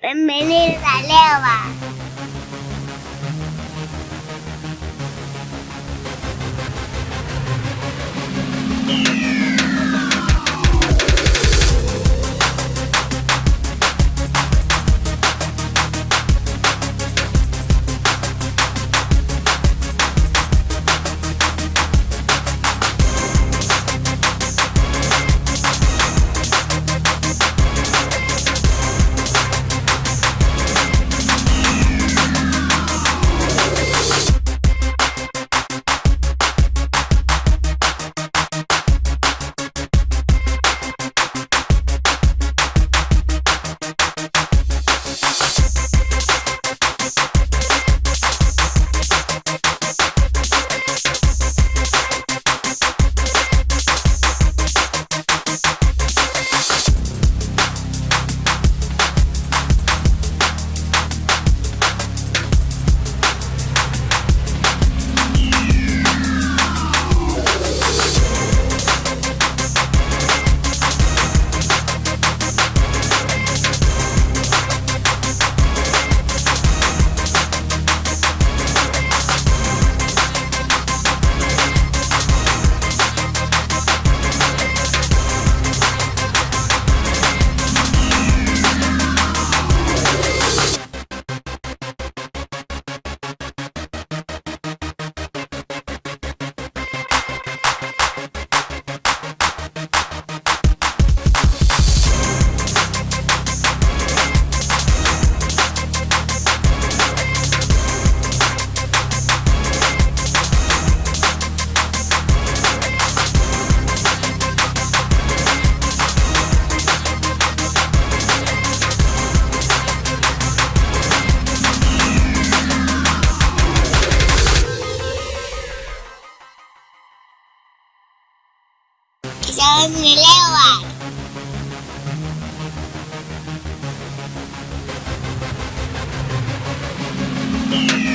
Bienvenidos a Leva. 小十六啊！Yeah.